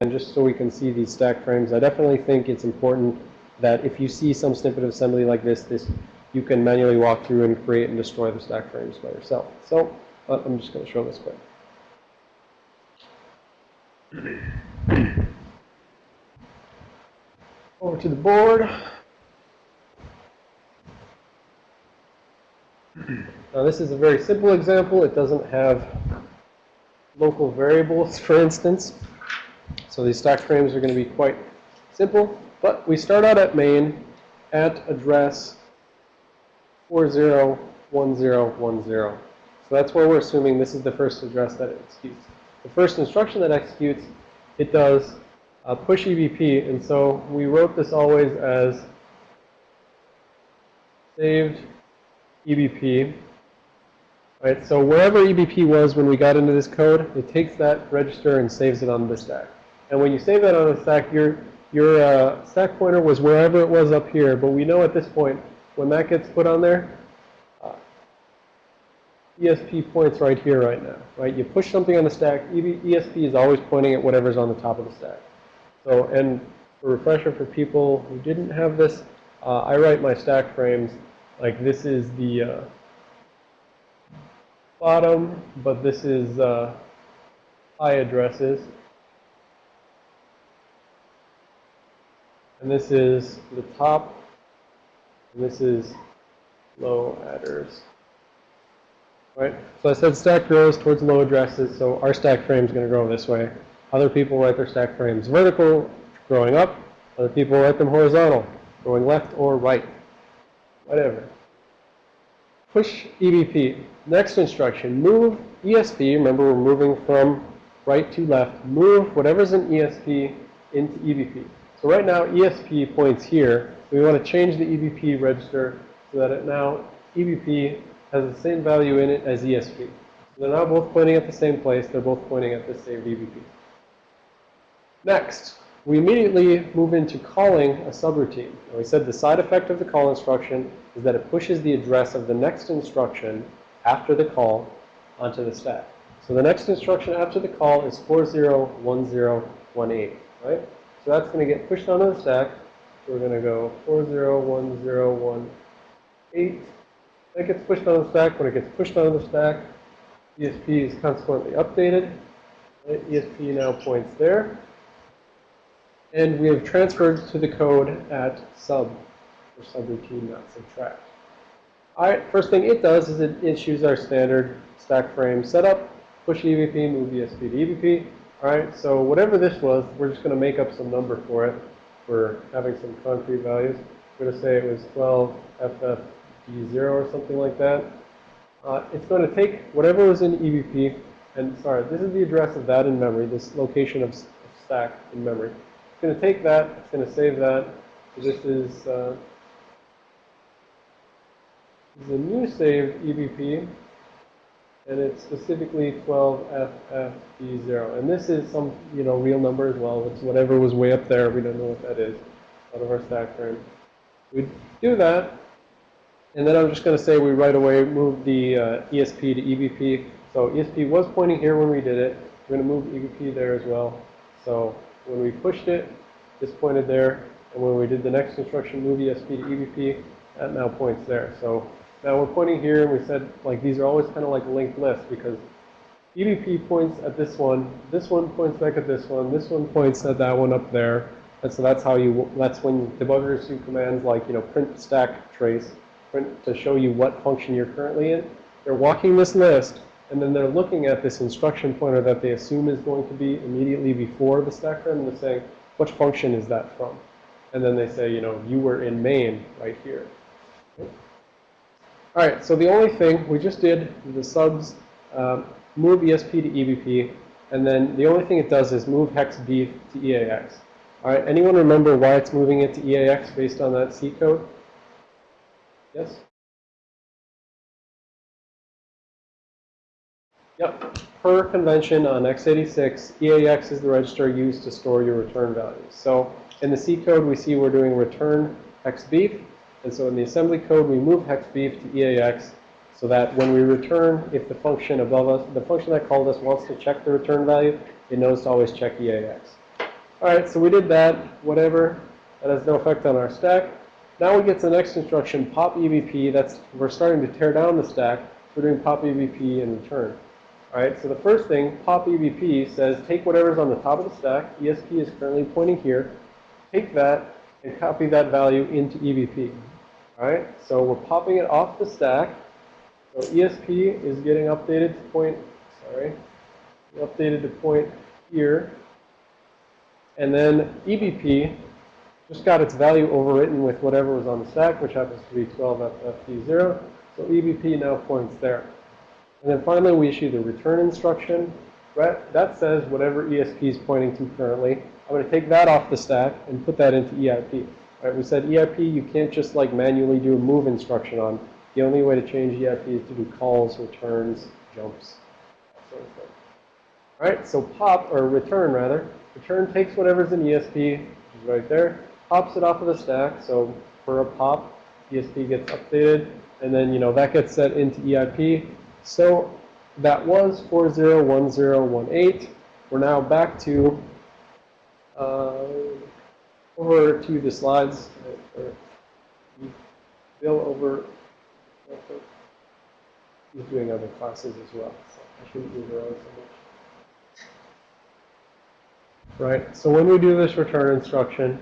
and just so we can see these stack frames, I definitely think it's important that if you see some snippet of assembly like this, this you can manually walk through and create and destroy the stack frames by yourself. So uh, I'm just going to show this quick. Over to the board. Now this is a very simple example. It doesn't have local variables, for instance. So these stack frames are going to be quite simple. But we start out at main at address 401010. So that's where we're assuming this is the first address that it executes. The first instruction that executes, it does uh, push EBP. And so we wrote this always as saved EBP. Right, so wherever EBP was when we got into this code, it takes that register and saves it on the stack. And when you save that on the stack, your, your uh, stack pointer was wherever it was up here. But we know at this point, when that gets put on there, uh, ESP points right here right now. Right, you push something on the stack, ESP is always pointing at whatever's on the top of the stack. So, and a refresher for people who didn't have this, uh, I write my stack frames like this is the uh, bottom, but this is uh, high addresses. And this is the top, and this is low adders. Right? So I said stack grows towards low addresses, so our stack frame is going to grow this way. Other people write their stack frames vertical, growing up. Other people write them horizontal, going left or right whatever. Push EBP. Next instruction, move ESP. Remember, we're moving from right to left. Move whatever's in ESP into EBP. So right now, ESP points here. We want to change the EBP register so that it now, EBP has the same value in it as ESP. they're now both pointing at the same place. They're both pointing at the same EBP. Next, we immediately move into calling a subroutine. And we said the side effect of the call instruction is that it pushes the address of the next instruction after the call onto the stack. So the next instruction after the call is 401018, right? So that's going to get pushed onto the stack. We're going to go 401018. That gets pushed onto the stack. When it gets pushed onto the stack, ESP is consequently updated. ESP now points there. And we have transferred to the code at sub, or subroutine, not subtract. All right, first thing it does is it issues our standard stack frame setup, push EBP, move ESP to EBP. All right, so whatever this was, we're just going to make up some number for it. We're having some concrete values. We're going to say it was 12 FFD0 or something like that. Uh, it's going to take whatever was in EBP, and sorry, this is the address of that in memory, this location of stack in memory. It's going to take that, it's going to save that. So this is, uh, this is a new saved EBP, and it's specifically 12FFD0. And this is some, you know, real number as well. It's whatever was way up there. We don't know what that is out of our stack frame. We do that, and then I'm just going to say we right away move the uh, ESP to EBP. So ESP was pointing here when we did it. We're going to move EBP there as well. So when we pushed it, this pointed there. And when we did the next instruction, move ESP to EBP, that now points there. So now we're pointing here, and we said, like, these are always kind of like linked lists because EBP points at this one, this one points back at this one, this one points at that one up there. And so that's how you, that's when debuggers do commands like, you know, print stack trace, print to show you what function you're currently in. They're walking this list, and then they're looking at this instruction pointer that they assume is going to be immediately before the stack frame, and they're saying, which function is that from? And then they say, you know, you were in main right here. All right, so the only thing we just did the subs um, move ESP to EBP, and then the only thing it does is move hex B to EAX. All right, anyone remember why it's moving it to EAX based on that C code? Yes? Yep. Per convention on x86, EAX is the register used to store your return values. So in the C code, we see we're doing return hex beef. And so in the assembly code, we move hex beef to EAX so that when we return, if the function above us, the function that called us wants to check the return value, it knows to always check EAX. All right, so we did that, whatever. That has no effect on our stack. Now we get to the next instruction, pop EBP. That's, we're starting to tear down the stack. We're doing pop EBP in return. All right, so the first thing, pop EBP says take whatever's on the top of the stack. ESP is currently pointing here. Take that and copy that value into EBP. All right, so we're popping it off the stack. So ESP is getting updated to point, sorry, updated to point here. And then EBP just got its value overwritten with whatever was on the stack, which happens to be 12FFD0. So EBP now points there. And then finally, we issue the return instruction. That says whatever ESP is pointing to currently. I'm going to take that off the stack and put that into EIP. Right? We said EIP, you can't just like manually do a move instruction on. The only way to change EIP is to do calls, returns, jumps, that sort of thing. All right, so pop, or return rather, return takes whatever's in ESP, which is right there, pops it off of the stack. So for a pop, ESP gets updated, and then, you know, that gets set into EIP. So that was 401018. We're now back to, uh, over to the slides. Bill uh, over, he's doing other classes as well, so I shouldn't move around so much. Right, so when we do this return instruction,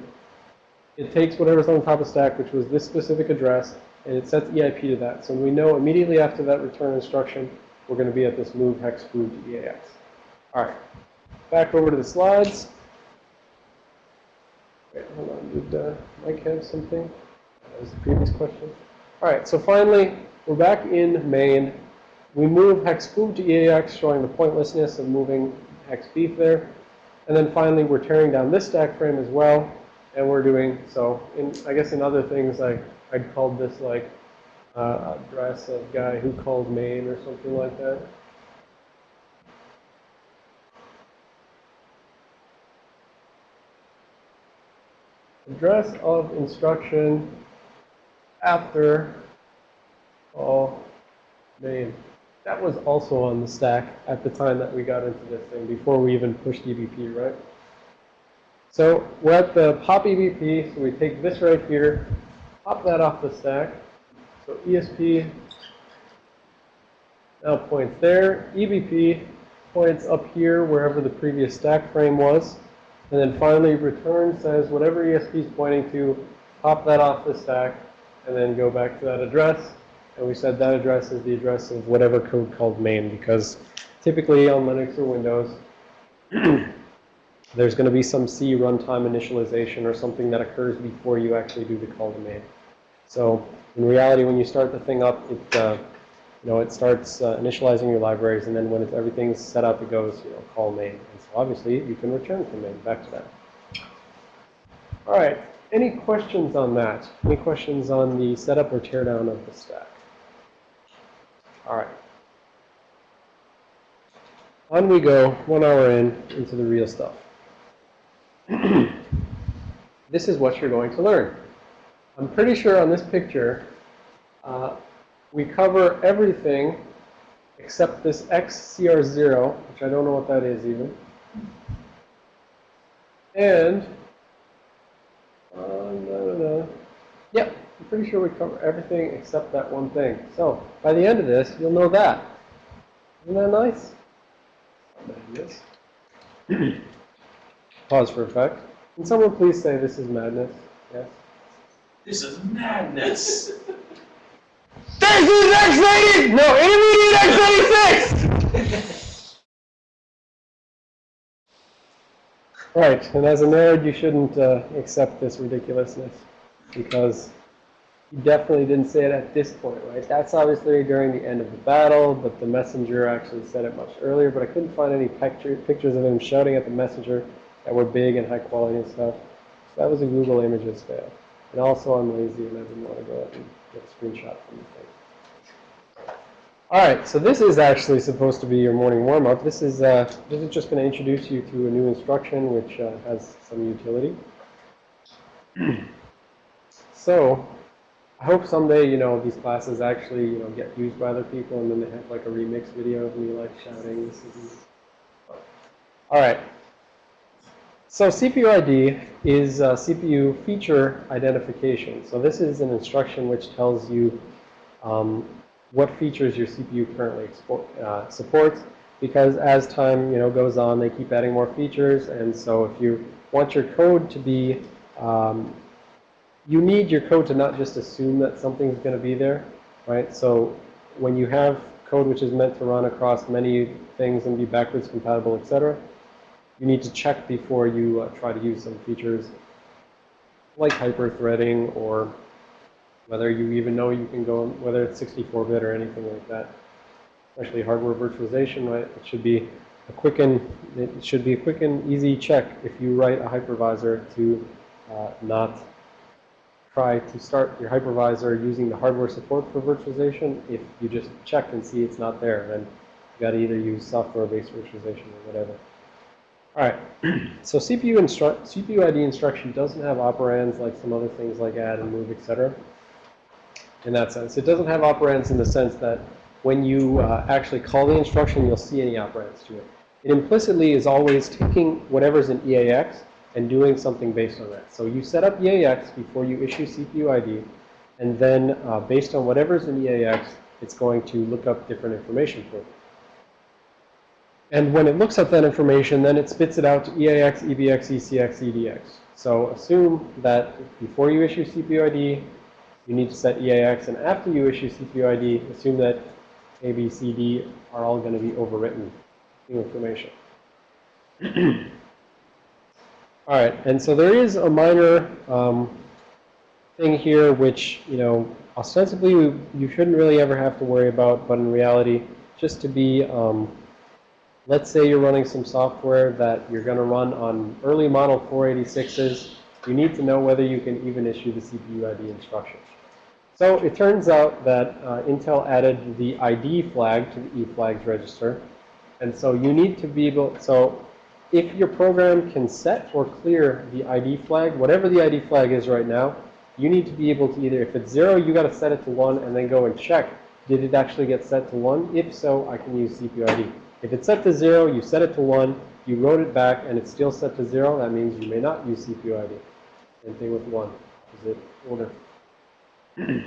it takes whatever's on top of stack, which was this specific address, and it sets EIP to that. So we know immediately after that return instruction, we're going to be at this move hex food to EAX. All right, back over to the slides. Wait, hold on. Did uh, Mike have something? That was the previous question. All right, so finally, we're back in main. We move hex food to EAX, showing the pointlessness of moving hex beef there. And then finally, we're tearing down this stack frame as well. And we're doing, so in, I guess in other things, like I'd called this like uh, address of guy who called main or something like that. Address of instruction after call main. That was also on the stack at the time that we got into this thing, before we even pushed EBP, right? So we're at the pop EBP, so we take this right here, pop that off the stack. So ESP now points there. EBP points up here wherever the previous stack frame was. And then finally return says whatever ESP is pointing to, pop that off the stack, and then go back to that address. And we said that address is the address of whatever code called main because typically on Linux or Windows, there's going to be some C runtime initialization or something that occurs before you actually do the call to main. So in reality, when you start the thing up, it, uh, you know, it starts uh, initializing your libraries, and then when everything's set up, it goes, you know, call main. And so obviously, you can return from main back to that. All right. Any questions on that? Any questions on the setup or teardown of the stack? All right. On we go, one hour in, into the real stuff. this is what you're going to learn. I'm pretty sure on this picture, uh, we cover everything except this XCR0, which I don't know what that is even. And, uh, no, no, no. Yep, I'm pretty sure we cover everything except that one thing. So, by the end of this, you'll know that. Isn't that nice? Yes. Pause for effect. Can someone please say this is madness? Yes. This is madness. This is X90! No, intermediate X96! right, and as a nerd, you shouldn't uh, accept this ridiculousness because you definitely didn't say it at this point, right? That's obviously during the end of the battle, but the messenger actually said it much earlier, but I couldn't find any picture, pictures of him shouting at the messenger that were big and high quality and stuff. So that was a Google Images fail. And also I'm lazy and I didn't want to go out and get a screenshot from the thing. All right, so this is actually supposed to be your morning warm-up. This is uh, this is just going to introduce you to a new instruction which uh, has some utility. so I hope someday, you know, these classes actually, you know, get used by other people and then they have like a remix video of me like shouting. All right. So CPU ID is uh, CPU feature identification. So this is an instruction which tells you um, what features your CPU currently uh, supports. Because as time you know goes on, they keep adding more features, and so if you want your code to be, um, you need your code to not just assume that something's going to be there, right? So when you have code which is meant to run across many things and be backwards compatible, etc., you need to check before you uh, try to use some features like hyper-threading or whether you even know you can go, whether it's 64-bit or anything like that. Especially hardware virtualization, right? It should be a quick and, it should be a quick and easy check if you write a hypervisor to uh, not try to start your hypervisor using the hardware support for virtualization. If you just check and see it's not there, then you got to either use software-based virtualization or whatever. All right, so CPU, CPU ID instruction doesn't have operands like some other things like add and move, etc. In that sense, it doesn't have operands in the sense that when you uh, actually call the instruction, you'll see any operands to it. It implicitly is always taking whatever's in EAX and doing something based on that. So you set up EAX before you issue CPU ID, and then uh, based on whatever's in EAX, it's going to look up different information for you. And when it looks at that information, then it spits it out to EAX, EBX, ECX, EDX. So assume that before you issue CPU ID, you need to set EAX, and after you issue CPU ID, assume that A, B, C, D are all going to be overwritten new information. all right, and so there is a minor um, thing here which, you know, ostensibly you shouldn't really ever have to worry about, but in reality, just to be um, Let's say you're running some software that you're going to run on early model 486s. You need to know whether you can even issue the CPU ID instruction. So it turns out that uh, Intel added the ID flag to the eFlags register. And so you need to be able, so if your program can set or clear the ID flag, whatever the ID flag is right now, you need to be able to either, if it's zero, you got to set it to one and then go and check, did it actually get set to one? If so, I can use CPU ID. If it's set to 0, you set it to 1, you wrote it back, and it's still set to 0, that means you may not use CPU ID. Same thing with 1. Is it older?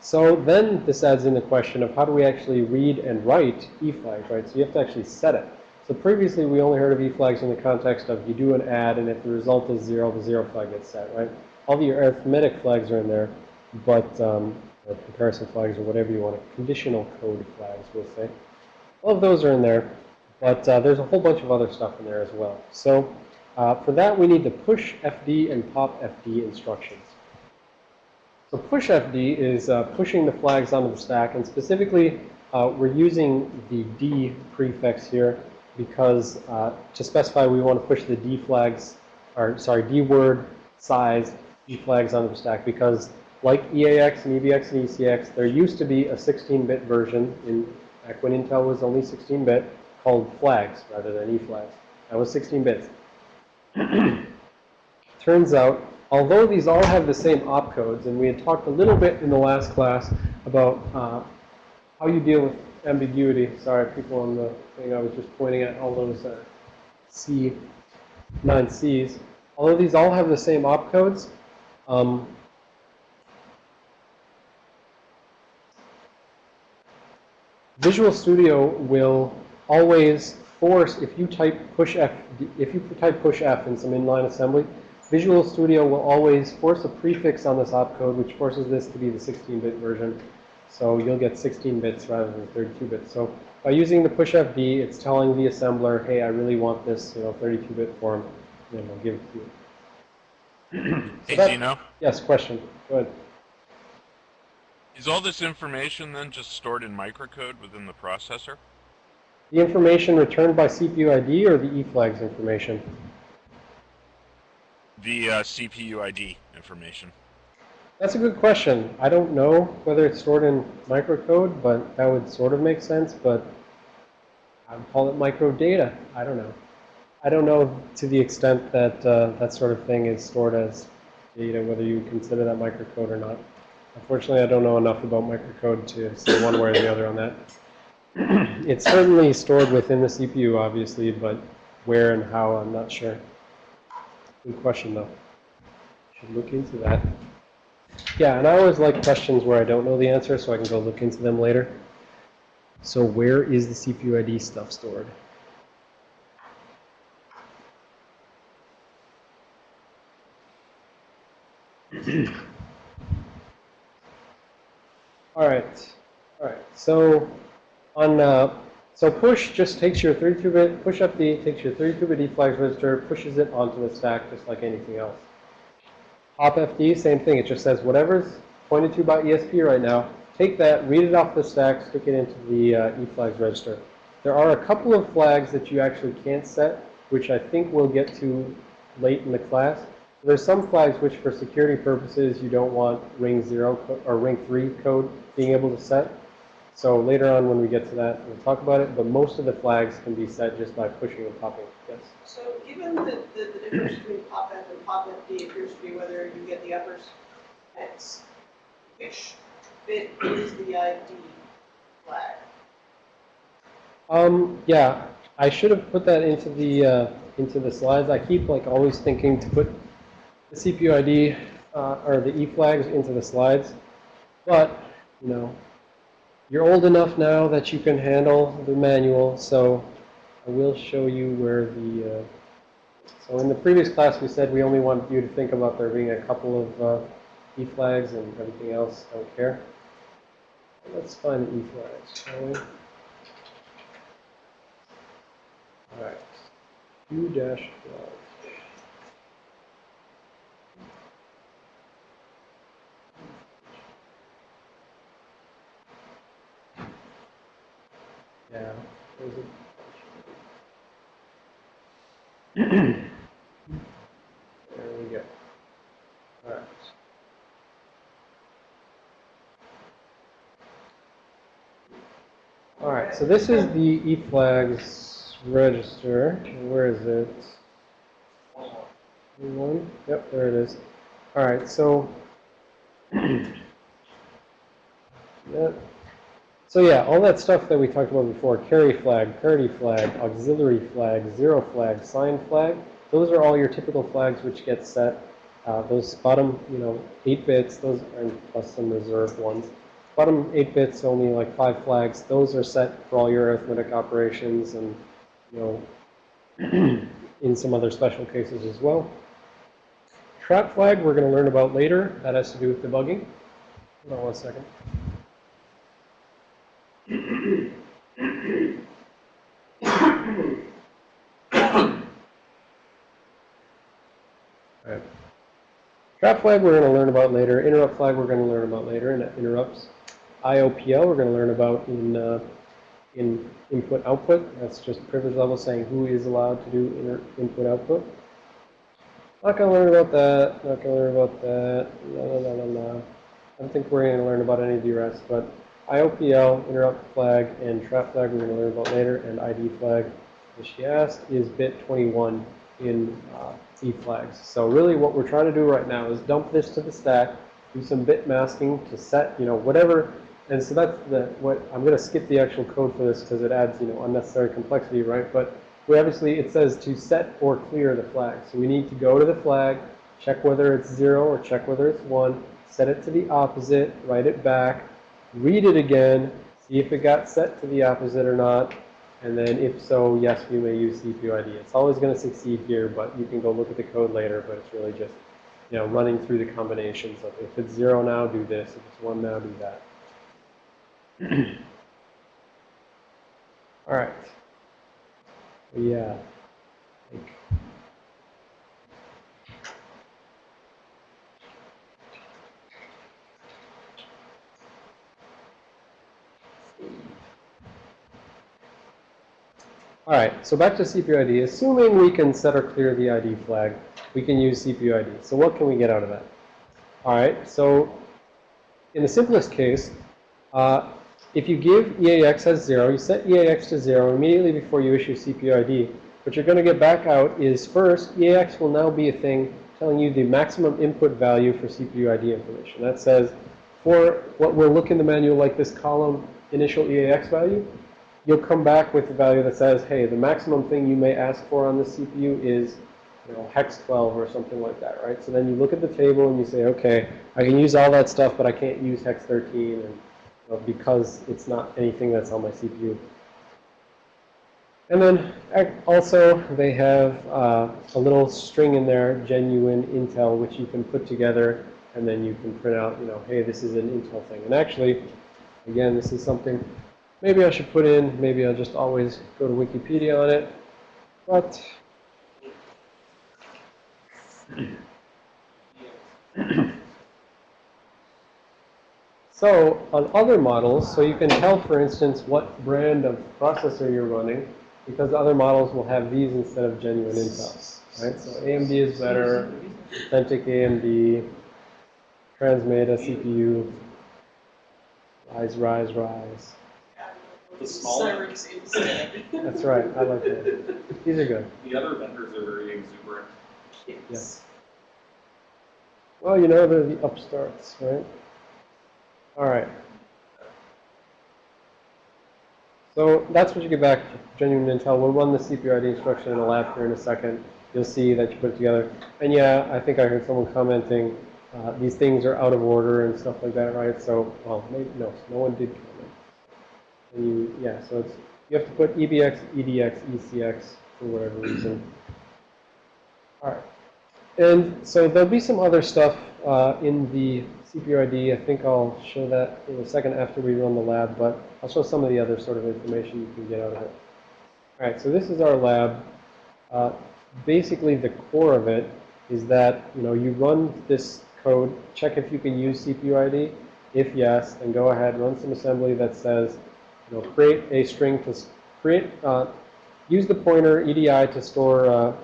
so then this adds in the question of how do we actually read and write e-flags, right? So you have to actually set it. So previously we only heard of e-flags in the context of you do an add, and if the result is 0, the 0 flag gets set, right? All the arithmetic flags are in there, but um, comparison flags or whatever you want, to, conditional code flags, we'll say. All of those are in there, but uh, there's a whole bunch of other stuff in there as well. So uh, for that, we need the push FD and pop FD instructions. So push FD is uh, pushing the flags onto the stack, and specifically, uh, we're using the D prefix here because uh, to specify we want to push the D flags, or sorry, D word size D flags onto the stack because like EAX and EBX and ECX, there used to be a 16-bit version in back when Intel was only 16-bit, called flags rather than E-flags. That was 16 bits. Turns out, although these all have the same opcodes, and we had talked a little bit in the last class about uh, how you deal with ambiguity. Sorry, people on the thing, I was just pointing at all those uh, C, 9Cs. Although these all have the same opcodes, um, Visual Studio will always force, if you type push F, if you type push F in some inline assembly, Visual Studio will always force a prefix on this opcode, which forces this to be the 16-bit version. So you'll get 16 bits rather than 32 bits. So by using the push FD, it's telling the assembler, hey, I really want this, you know, 32-bit form, and I'll give it to you. so hey, Dino. Yes, question. Go ahead. Is all this information then just stored in microcode within the processor? The information returned by CPU ID or the eFlags information? The uh, CPU ID information. That's a good question. I don't know whether it's stored in microcode, but that would sort of make sense, but I would call it microdata. I don't know. I don't know to the extent that uh, that sort of thing is stored as data, whether you consider that microcode or not. Unfortunately, I don't know enough about microcode to say one way or the other on that. it's certainly stored within the CPU, obviously, but where and how, I'm not sure. Good question, though. Should look into that. Yeah, and I always like questions where I don't know the answer, so I can go look into them later. So where is the CPU ID stuff stored? All right, all right. So on uh, so push just takes your 32-bit push up D takes your 32-bit D flags register, pushes it onto the stack just like anything else. Pop FD, same thing. It just says whatever's pointed to by ESP right now, take that, read it off the stack, stick it into the uh, E flags register. There are a couple of flags that you actually can't set, which I think we'll get to late in the class. There's some flags which, for security purposes, you don't want ring zero or ring three code being able to set. So later on, when we get to that, we'll talk about it. But most of the flags can be set just by pushing and popping. Yes. So given that the, the difference between pop F and pop FD appears to be whether you get the uppers X, which bit is the ID flag? Um, yeah, I should have put that into the uh, into the slides. I keep like always thinking to put the CPU ID uh, or the E flags into the slides, but you know, you're old enough now that you can handle the manual. So I will show you where the. Uh, so in the previous class, we said we only want you to think about there being a couple of uh, E flags and everything else. I Don't care. Let's find the E flags, shall we? All right. Yeah. There we go. All right. All right, so this is the E flags register. Where is it? One. Yep, there it is. All right, so that, so yeah, all that stuff that we talked about before, carry flag, parity flag, auxiliary flag, zero flag, sign flag, those are all your typical flags which get set. Uh, those bottom, you know, 8 bits, those are plus some reserved ones. Bottom 8 bits, only like 5 flags. Those are set for all your arithmetic operations and, you know, in some other special cases as well. Trap flag we're going to learn about later. That has to do with debugging. Hold on one second. Alright. Trap flag we're going to learn about later. Interrupt flag we're going to learn about later. And interrupts. IOPL we're going to learn about in uh, in input output. That's just privilege level saying who is allowed to do input output. Not going to learn about that. Not going to learn about that. I don't think we're going to learn about any of the rest, but IOPL, interrupt flag, and trap flag we're going to learn about later, and ID flag, as she asked, is bit 21 in uh, E flags. So really what we're trying to do right now is dump this to the stack, do some bit masking to set, you know, whatever. And so that's the, what, I'm going to skip the actual code for this because it adds, you know, unnecessary complexity, right? But we obviously, it says to set or clear the flag. So we need to go to the flag, check whether it's zero or check whether it's one, set it to the opposite, write it back, read it again, see if it got set to the opposite or not, and then if so, yes, we may use CPU ID. It's always going to succeed here, but you can go look at the code later, but it's really just, you know, running through the combinations of if it's zero now, do this, if it's one now, do that. All right. Yeah. All right, so back to CPU ID. Assuming we can set or clear the ID flag, we can use CPU ID. So what can we get out of that? All right, so in the simplest case, uh, if you give EAX as 0, you set EAX to 0 immediately before you issue CPU ID. What you're going to get back out is first, EAX will now be a thing telling you the maximum input value for CPU ID information. That says, for what will look in the manual like this column initial EAX value, you'll come back with a value that says, hey, the maximum thing you may ask for on the CPU is you know, hex 12 or something like that, right? So then you look at the table and you say, okay, I can use all that stuff, but I can't use hex 13 and, you know, because it's not anything that's on my CPU. And then also they have uh, a little string in there, genuine Intel, which you can put together and then you can print out, you know, hey, this is an Intel thing. And actually, again, this is something maybe I should put in, maybe I'll just always go to Wikipedia on it. But So on other models, so you can tell, for instance, what brand of processor you're running, because other models will have these instead of genuine Intel, right? So AMD is better, authentic AMD, Transmeta CPU, rise, rise, rise. The smaller- Cyrix instead. That's right, I like that. These are good. The other vendors are very exuberant. Yes. Well, you know, they're the upstarts, right? All right. So that's what you get back, genuine Intel. We'll run the CPU ID instruction in a lab here in a second. You'll see that you put it together. And yeah, I think I heard someone commenting, uh, these things are out of order and stuff like that, right? So, well, maybe, no, no one did comment. And you, yeah, so it's, you have to put EBX, EDX, ECX for whatever reason. All right. And so there'll be some other stuff uh, in the CPU ID. I think I'll show that in a second after we run the lab, but I'll show some of the other sort of information you can get out of it. All right, so this is our lab. Uh, basically, the core of it is that, you know, you run this code, check if you can use CPU ID. If yes, then go ahead, run some assembly that says, you know, create a string to create, uh, use the pointer EDI to store uh,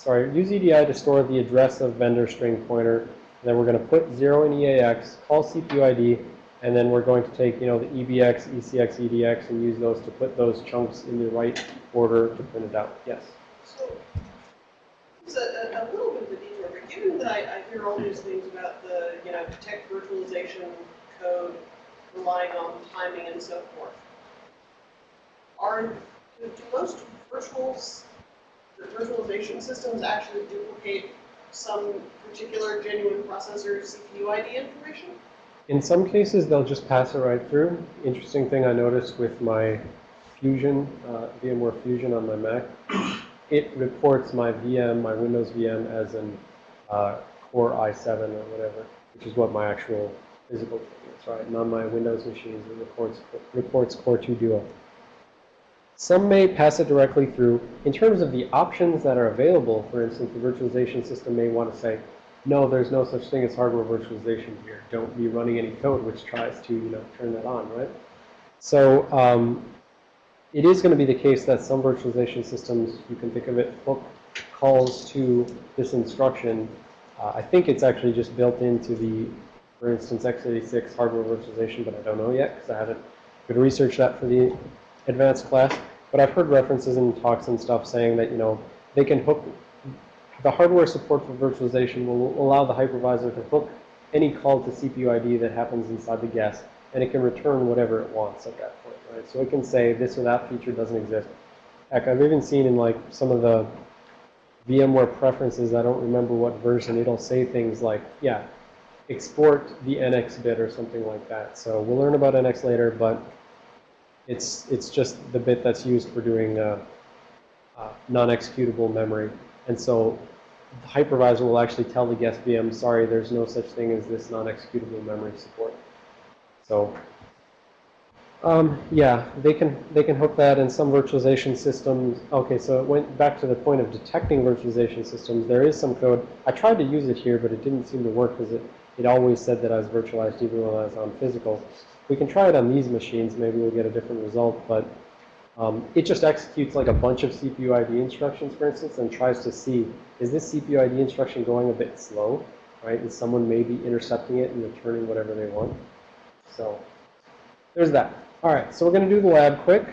sorry, use EDI to store the address of vendor string pointer. And then we're going to put 0 in EAX, call CPU ID, and then we're going to take, you know, the EBX, ECX, EDX, and use those to put those chunks in the right order to print it out. Yes? So, a, a, a little bit of a detour, but given that I, I hear all these things about the, you know, tech virtualization code relying on timing and so forth, are, do, do most virtuals, the virtualization systems actually duplicate some particular genuine processor CPU ID information? In some cases, they'll just pass it right through. Interesting thing I noticed with my Fusion, uh, VMware Fusion on my Mac, it reports my VM, my Windows VM, as an uh, Core i7 or whatever, which is what my actual physical thing is, right? And on my Windows machines, it reports, reports Core 2 Duo. Some may pass it directly through. In terms of the options that are available, for instance, the virtualization system may want to say, no, there's no such thing as hardware virtualization here. Don't be running any code which tries to, you know, turn that on, right? So um, it is going to be the case that some virtualization systems, you can think of it, hook calls to this instruction. Uh, I think it's actually just built into the, for instance, x86 hardware virtualization, but I don't know yet because I haven't could research that for the advanced class. But I've heard references in talks and stuff saying that, you know, they can hook the hardware support for virtualization will allow the hypervisor to hook any call to CPU ID that happens inside the guest, and it can return whatever it wants at that point, right? So it can say this or that feature doesn't exist. Heck, I've even seen in like some of the VMware preferences, I don't remember what version, it'll say things like, yeah, export the NX bit or something like that. So we'll learn about NX later, but it's, it's just the bit that's used for doing uh, uh, non-executable memory. And so the hypervisor will actually tell the guest VM, sorry, there's no such thing as this non-executable memory support. So, um, yeah, they can they can hook that in some virtualization systems. Okay, so it went back to the point of detecting virtualization systems. There is some code. I tried to use it here, but it didn't seem to work because it, it always said that I was virtualized even when I was on physical. We can try it on these machines. Maybe we'll get a different result, but um, it just executes like a bunch of CPU ID instructions, for instance, and tries to see, is this CPU ID instruction going a bit slow, right? Is someone maybe intercepting it and returning whatever they want? So there's that. All right, so we're going to do the lab quick,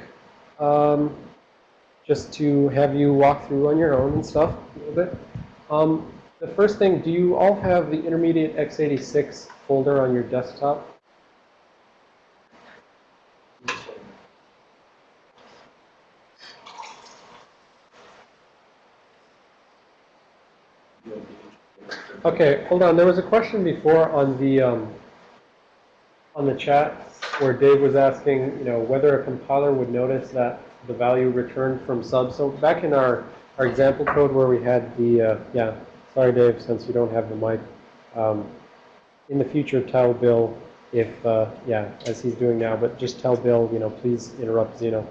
um, just to have you walk through on your own and stuff a little bit. Um, the first thing, do you all have the intermediate x86 folder on your desktop? Okay, hold on. There was a question before on the, um, on the chat where Dave was asking, you know, whether a compiler would notice that the value returned from sub. So back in our, our example code where we had the, uh, yeah, sorry Dave, since you don't have the mic. Um, in the future, tell Bill if, uh, yeah, as he's doing now, but just tell Bill, you know, please interrupt Xeno.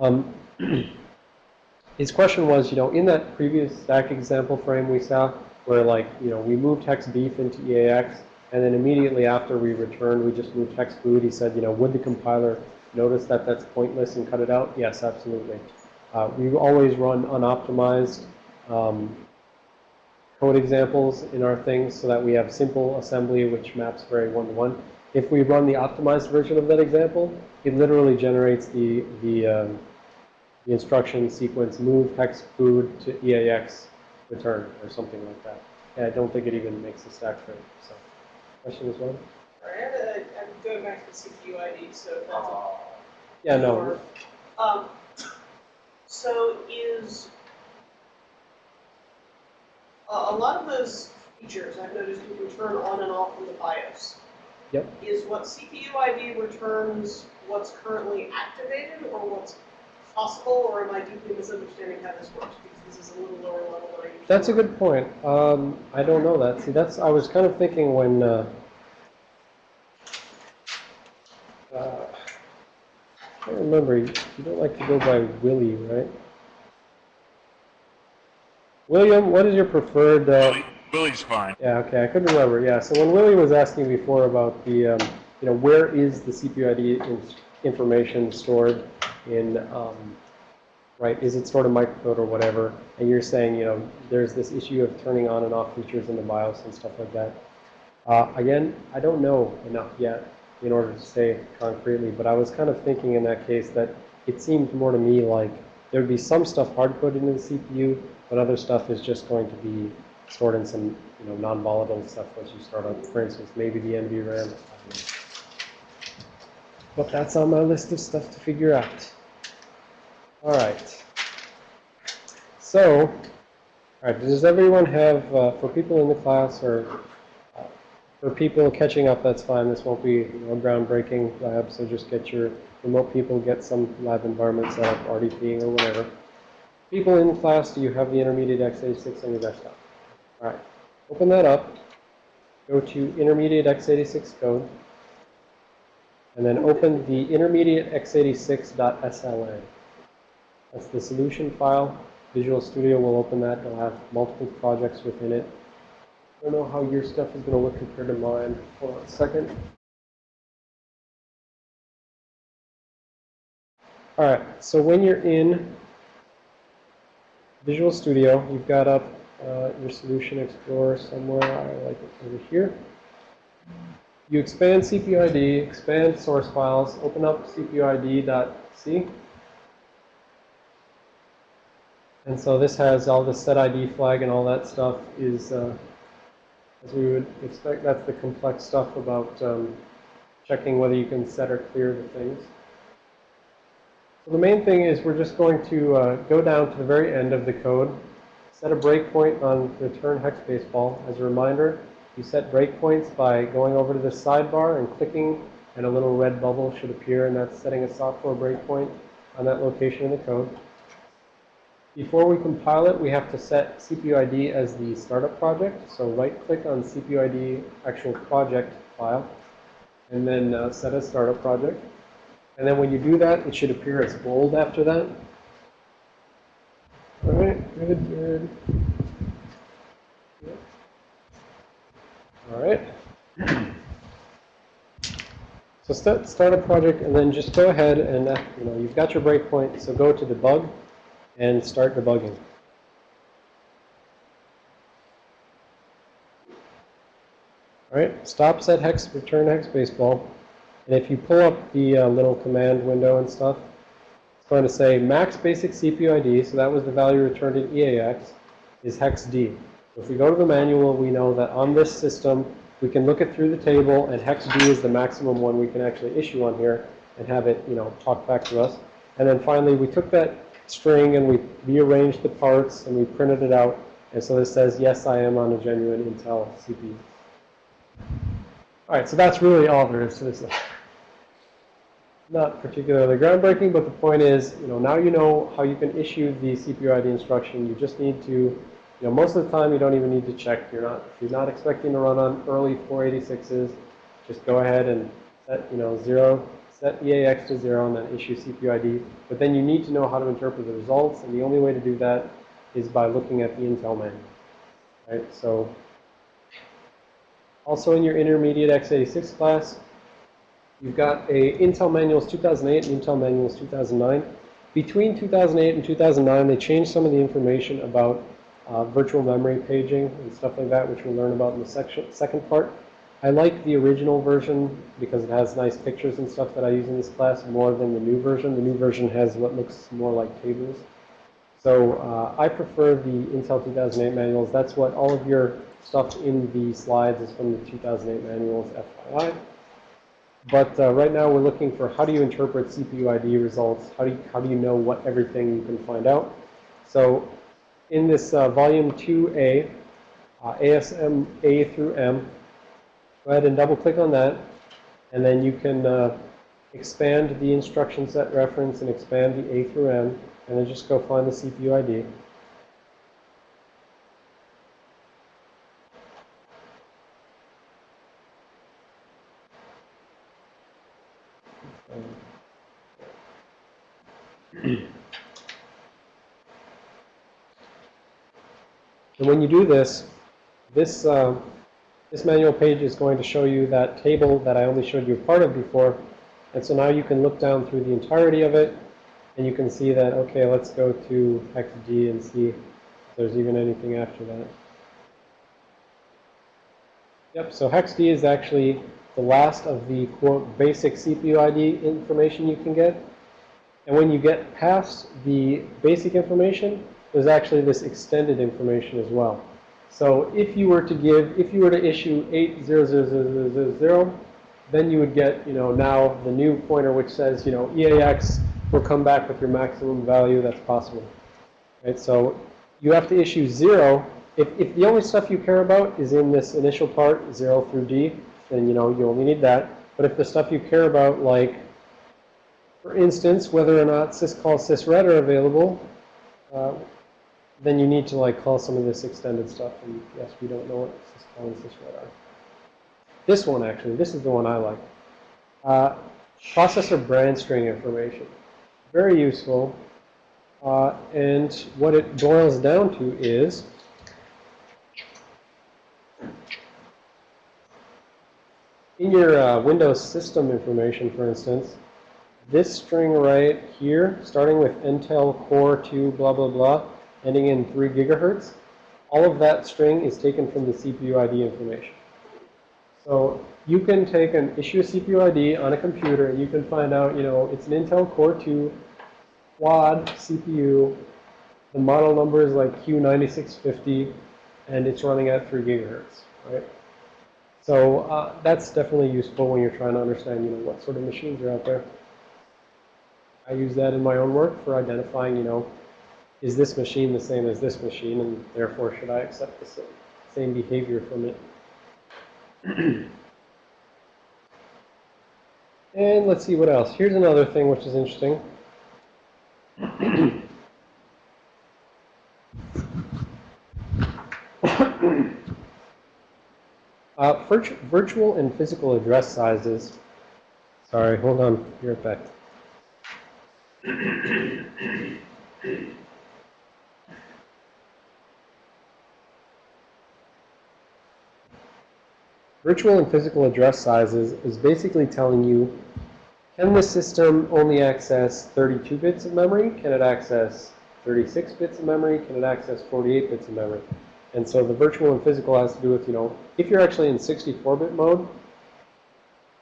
Um, his question was, you know, in that previous stack example frame we saw, where like, you know, we moved hex beef into EAX, and then immediately after we returned, we just moved hex food. He said, you know, would the compiler notice that that's pointless and cut it out? Yes, absolutely. Uh, we always run unoptimized um, code examples in our things so that we have simple assembly which maps very one-to-one. If we run the optimized version of that example, it literally generates the, the, um, the instruction sequence move hex food to EAX return or something like that. And I don't think it even makes the stack frame. So, question as well? I have a, I'm going back to the CPU ID, so that's a Yeah, no. Or, Um, so is, a, a lot of those features I've noticed you can turn on and off in the BIOS. Yep. Is what CPU ID returns what's currently activated or what's possible, or am I deeply misunderstanding how this works? Because this is a little lower level than I usually. That's a good point. Um, I don't know that. See, that's I was kind of thinking when. Uh, uh, I remember. You you don't like to go by Willie, right? William, what is your preferred? Uh, Willie, Willie's fine. yeah, okay, I couldn't remember. Yeah, so when Willie was asking before about the, um, you know, where is the CPU ID in, information stored in, um, right? Is it stored in microcode or whatever? And you're saying, you know, there's this issue of turning on and off features in the BIOS and stuff like that. Uh, again, I don't know enough yet in order to say concretely, but I was kind of thinking in that case that it seemed more to me like there'd be some stuff hard-coded into the CPU, but other stuff is just going to be stored in some, you know, non-volatile stuff once you start up. For instance, maybe the NVRAM. But that's on my list of stuff to figure out. All right. So, all right, does everyone have, uh, for people in the class or uh, for people catching up, that's fine. This won't be you know, a groundbreaking lab, so just get your remote people, get some lab environment set up, RDPing or whatever. People in class, do you have the intermediate x86 on your desktop? All right, open that up. Go to intermediate x86 code. And then open the intermediate x86.sln. That's the solution file. Visual Studio will open that. It'll have multiple projects within it. I don't know how your stuff is going to look compared to mine. Hold on a second. All right, so when you're in Visual Studio, you've got up uh, your Solution Explorer somewhere. I like it over here. You expand CPUID, expand source files, open up CPUID.c. And so this has all the set ID flag and all that stuff is, uh, as we would expect, that's the complex stuff about um, checking whether you can set or clear the things. So the main thing is we're just going to uh, go down to the very end of the code, set a breakpoint on return hex baseball. As a reminder, you set breakpoints by going over to the sidebar and clicking, and a little red bubble should appear, and that's setting a software breakpoint on that location in the code. Before we compile it, we have to set CPUID as the startup project. So right-click on CPUID actual project file, and then uh, set a startup project. And then when you do that, it should appear as bold after that. All right, good, good. All right. So start, start a project and then just go ahead and, uh, you know, you've got your breakpoint, so go to debug and start debugging. All right, stop set hex, return hex baseball. And if you pull up the uh, little command window and stuff, it's going to say max basic CPU ID, so that was the value returned in EAX, is hex D. If we go to the manual, we know that on this system, we can look it through the table, and hex D is the maximum one we can actually issue on here and have it, you know, talk back to us. And then finally, we took that string and we rearranged the parts and we printed it out. And so this says, yes, I am on a genuine Intel CPU. All right, so that's really all there is to this. Not particularly groundbreaking, but the point is, you know, now you know how you can issue the CPU ID instruction. You just need to, you know, most of the time you don't even need to check. You're not, if you're not expecting to run on early 486s, just go ahead and set, you know, zero, set EAX to zero and then issue CPU ID. But then you need to know how to interpret the results, and the only way to do that is by looking at the Intel manual. Right, so also in your intermediate x86 class, you've got a Intel Manuals 2008 and Intel Manuals 2009. Between 2008 and 2009, they changed some of the information about uh, virtual memory paging and stuff like that, which we'll learn about in the section, second part. I like the original version because it has nice pictures and stuff that I use in this class more than the new version. The new version has what looks more like tables. So uh, I prefer the Intel 2008 manuals. That's what all of your stuff in the slides is from the 2008 manuals, FYI. But uh, right now we're looking for how do you interpret CPU ID results? How do you, how do you know what everything you can find out? So in this uh, volume 2A, uh, ASM A through M, go ahead and double click on that. And then you can uh, expand the instruction set reference and expand the A through M. And then just go find the CPU ID. And when you do this, this, uh, this manual page is going to show you that table that I only showed you a part of before. And so now you can look down through the entirety of it, and you can see that, okay, let's go to hex D and see if there's even anything after that. Yep, so hex D is actually the last of the, quote, basic CPU ID information you can get. And when you get past the basic information, there's actually this extended information as well. So if you were to give, if you were to issue 8000000, then you would get, you know, now the new pointer which says, you know, EAX will come back with your maximum value that's possible. Right? So you have to issue 0. If, if the only stuff you care about is in this initial part, 0 through D, then, you know, you only need that. But if the stuff you care about, like, for instance, whether or not syscall sysret are available, uh, then you need to like call some of this extended stuff. And yes, we don't know what and sysret are. This one actually, this is the one I like. Uh, processor brand string information. Very useful. Uh, and what it boils down to is in your uh, Windows system information, for instance, this string right here, starting with Intel Core 2 blah, blah, blah, ending in 3 gigahertz, all of that string is taken from the CPU ID information. So you can take an issue CPU ID on a computer and you can find out, you know, it's an Intel Core 2 quad CPU. The model number is like Q9650 and it's running at 3 gigahertz, right? So uh, that's definitely useful when you're trying to understand, you know, what sort of machines are out there. I use that in my own work for identifying, you know, is this machine the same as this machine, and therefore should I accept the same behavior from it. and let's see what else. Here's another thing which is interesting. uh, virtu virtual and physical address sizes. Sorry, hold on. You're back. Virtual and physical address sizes is basically telling you, can the system only access 32 bits of memory? Can it access 36 bits of memory? Can it access 48 bits of memory? And so the virtual and physical has to do with, you know, if you're actually in 64-bit mode,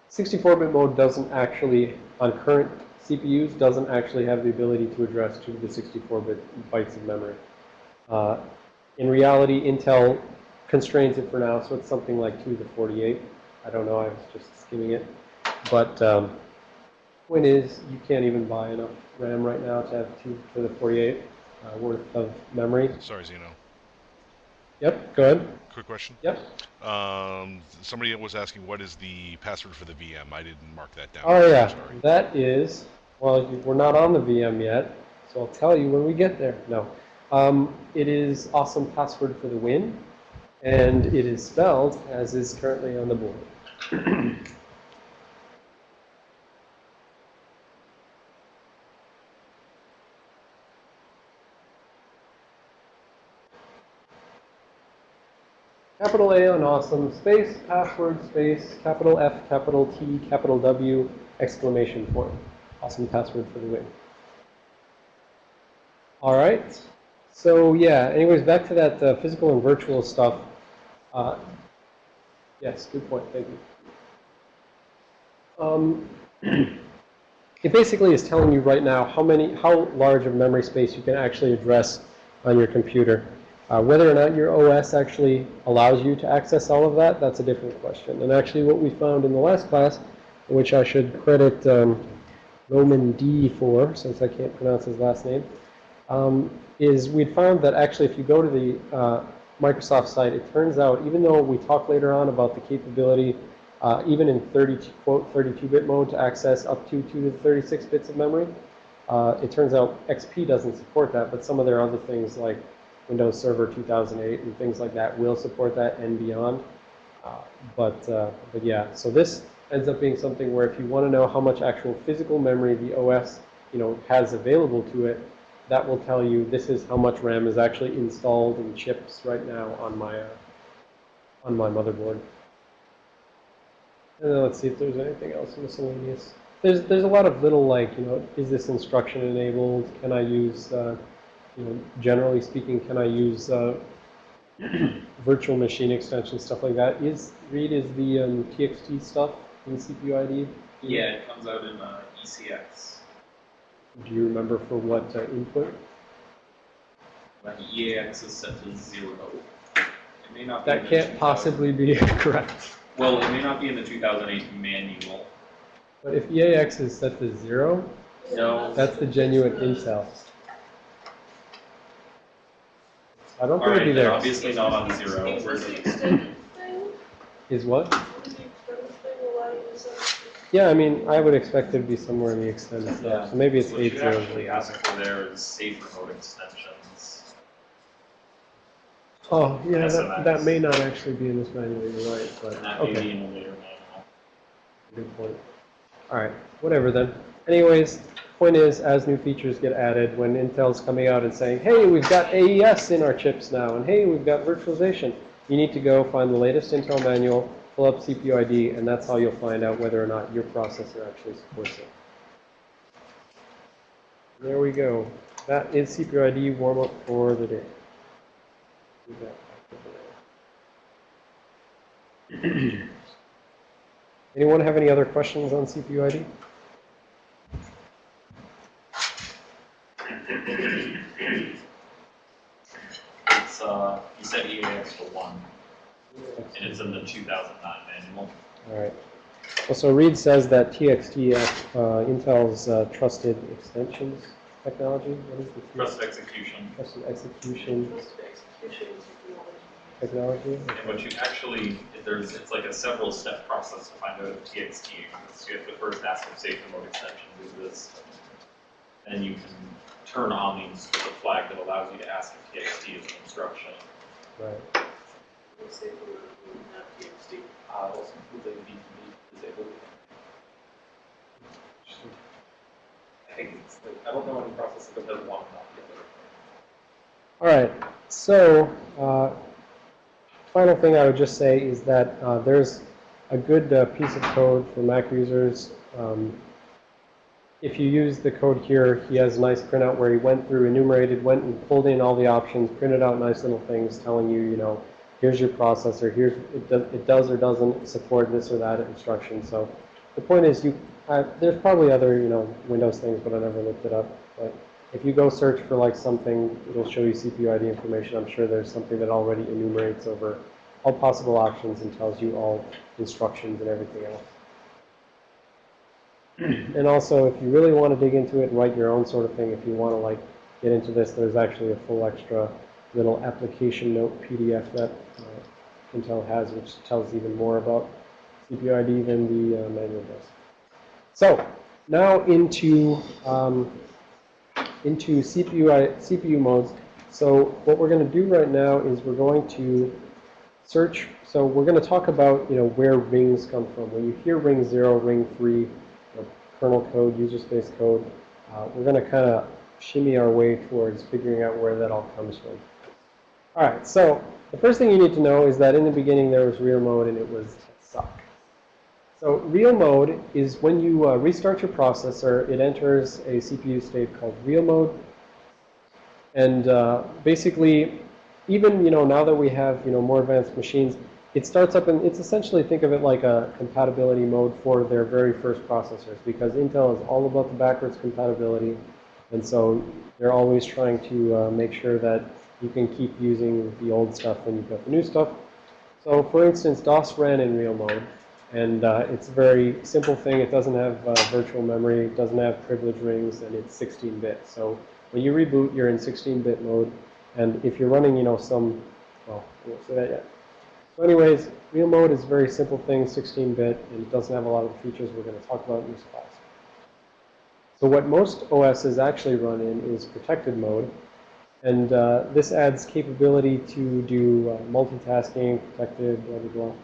64-bit mode doesn't actually, on current CPUs, doesn't actually have the ability to address 2 to the 64-bit bytes of memory. Uh, in reality, Intel constrains it for now, so it's something like 2 to the 48. I don't know, I was just skimming it. But um, point is, you can't even buy enough RAM right now to have 2 to the 48 uh, worth of memory. Sorry, Xeno. Yep, go ahead. Quick question. Yep. Um, somebody was asking what is the password for the VM. I didn't mark that down. Oh, yeah. Sorry. That is, well, you- we're not on the VM yet, so I'll tell you when we get there. No. Um, it is awesome password for the win, and it is spelled as is currently on the board. Capital A on awesome, space, password, space, capital F, capital T, capital W, exclamation point. Awesome password for the win. All right. So yeah, anyways, back to that uh, physical and virtual stuff. Uh, yes, good point. Thank you. Um, it basically is telling you right now how many, how large of memory space you can actually address on your computer. Uh, whether or not your OS actually allows you to access all of that, that's a different question. And actually what we found in the last class, which I should credit um, Roman D for, since I can't pronounce his last name, um, is we'd found that actually if you go to the uh, Microsoft site, it turns out, even though we talk later on about the capability, uh, even in 30, quote, 32-bit mode to access up to 2 to the 36 bits of memory, uh, it turns out XP doesn't support that, but some of their other things like Windows Server 2008 and things like that will support that and beyond. Uh, but, uh, but yeah, so this ends up being something where if you want to know how much actual physical memory the OS you know, has available to it, that will tell you this is how much RAM is actually installed in chips right now on my, uh, on my motherboard. And then let's see if there's anything else miscellaneous. There's, there's a lot of little like, you know, is this instruction enabled? Can I use, uh, you know, generally speaking, can I use uh, virtual machine extension, stuff like that? Is, Read, is the um, TXT stuff in CPU ID? Yeah, it comes out in uh, ECX. Do you remember for what uh, input? When EAX is set to zero. It may not be in That the can't possibly be correct. Well, it may not be in the 2008 manual. But if EAX is set to zero, No. that's the genuine Intel. I don't think it'd be there. obviously not on zero. Is We're this the the- extended thing? Is what? Is the extended thing allow you to set? Yeah, I mean, I would expect it to be somewhere in the extended stuff. So maybe it's What you eight zero. actually ask for there is safer mode extensions. Oh, yeah, that, that may not actually be in this manual, you're right, but, And that may okay, be in a later manual. good point. All right, whatever then. Anyways, point is, as new features get added, when Intel's coming out and saying, hey, we've got AES in our chips now, and hey, we've got virtualization, you need to go find the latest Intel manual, pull up CPU ID, and that's how you'll find out whether or not your processor actually supports it. There we go. That is CPU ID warm-up for the day. Anyone have any other questions on CPU ID? It's, uh, you said EAX for one, and it's in the 2009 manual. All right. Well, so Reed says that TXT, uh, Intel's uh, trusted extensions technology. What is the T- Trust execution. trusted execution Trust execution technology. And what you actually, there's, it's like a several step process to find out if TXT exists. You have to first ask if safer mode extension exists. Then you can turn on the the flag that allows you to ask if TXT is an instruction. Right. I that. All right. So, uh, final thing I would just say is that uh, there's a good uh, piece of code for Mac users. Um, if you use the code here, he has a nice printout where he went through, enumerated, went and pulled in all the options, printed out nice little things telling you, you know, here's your processor, here's it, do, it does or doesn't support this or that instruction. So the point is, you there's probably other, you know, Windows things, but I never looked it up. But if you go search for like something, it'll show you CPU ID information. I'm sure there's something that already enumerates over all possible options and tells you all instructions and everything else. And also, if you really want to dig into it and write your own sort of thing, if you want to like get into this, there's actually a full extra little application note PDF that uh, Intel has, which tells even more about CPUID than the uh, manual does. So now into um, into CPU CPU modes. So what we're going to do right now is we're going to search. So we're going to talk about you know where rings come from. When you hear ring zero, ring three, you kernel code, user space code, uh, we're going to kind of shimmy our way towards figuring out where that all comes from. All right. So the first thing you need to know is that in the beginning there was real mode and it was suck. So real mode is when you uh, restart your processor, it enters a CPU state called real mode. And uh, basically, even you know now that we have you know more advanced machines, it starts up and it's essentially think of it like a compatibility mode for their very first processors because Intel is all about the backwards compatibility, and so they're always trying to uh, make sure that you can keep using the old stuff when you've got the new stuff. So for instance, DOS ran in real mode. And uh, it's a very simple thing. It doesn't have uh, virtual memory, it doesn't have privilege rings, and it's 16-bit. So when you reboot, you're in 16-bit mode. And if you're running, you know, some, well, I won't say that yet. So anyways, real mode is a very simple thing, 16-bit, and it doesn't have a lot of features we're going to talk about in this class. So what most OSs actually run in is protected mode. And uh, this adds capability to do uh, multitasking, protected, blah, blah, blah.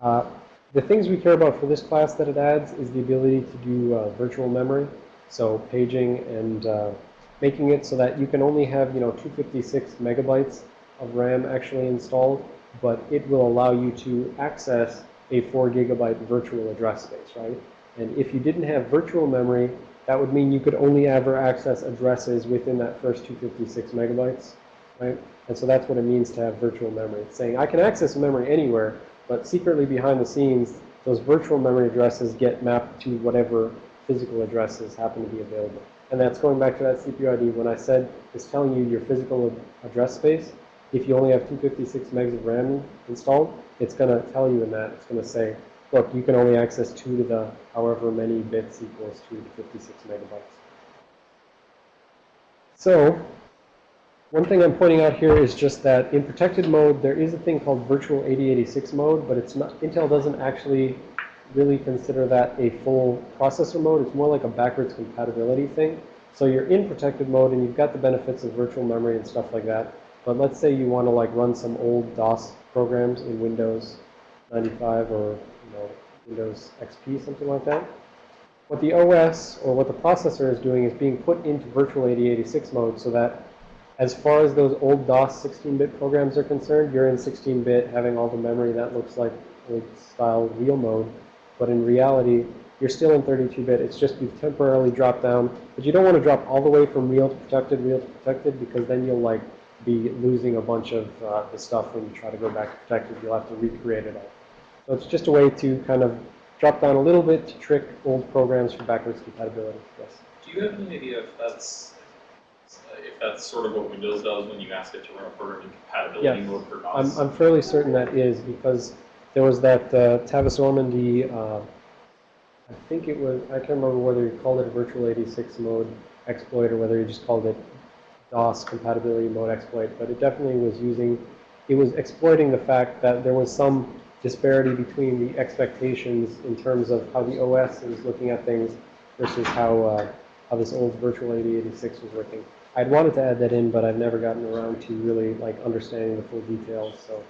Uh, the things we care about for this class that it adds is the ability to do uh, virtual memory, so paging and uh, making it so that you can only have, you know, 256 megabytes of RAM actually installed, but it will allow you to access a 4 gigabyte virtual address space, right? And if you didn't have virtual memory, that would mean you could only ever access addresses within that first 256 megabytes, right? And so that's what it means to have virtual memory. It's saying I can access memory anywhere, but secretly behind the scenes, those virtual memory addresses get mapped to whatever physical addresses happen to be available. And that's going back to that CPU ID. When I said it's telling you your physical address space, if you only have 256 megs of RAM installed, it's going to tell you in that. It's going to say, look, you can only access 2 to the however many bits equals 2 to 56 megabytes. So one thing I'm pointing out here is just that in protected mode, there is a thing called virtual 8086 mode, but it's not, Intel doesn't actually really consider that a full processor mode. It's more like a backwards compatibility thing. So you're in protected mode and you've got the benefits of virtual memory and stuff like that. But let's say you want to like run some old DOS programs in Windows 95 or you know Windows XP, something like that. What the OS or what the processor is doing is being put into virtual 8086 mode so that as far as those old DOS 16-bit programs are concerned, you're in 16-bit having all the memory that looks like old style real mode. But in reality, you're still in 32-bit. It's just you've temporarily dropped down. But you don't want to drop all the way from real to protected, real to protected, because then you'll like be losing a bunch of uh, the stuff when you try to go back to protected. You'll have to recreate it all. So it's just a way to kind of drop down a little bit to trick old programs for backwards compatibility. Yes. Do you have any idea if that's, if that's sort of what Windows does when you ask it to run a program in compatibility Yes. mode for I'm, DOS? I'm fairly certain that is because there was that uh, Tavis Ormandy, uh, I think it was, I can't remember whether he called it a virtual 86 mode exploit or whether he just called it DOS compatibility mode exploit, but it definitely was using, it was exploiting the fact that there was some disparity between the expectations in terms of how the OS is looking at things versus how, uh, how this old virtual 8086 was working. I'd wanted to add that in, but I've never gotten around to really like understanding the full details. So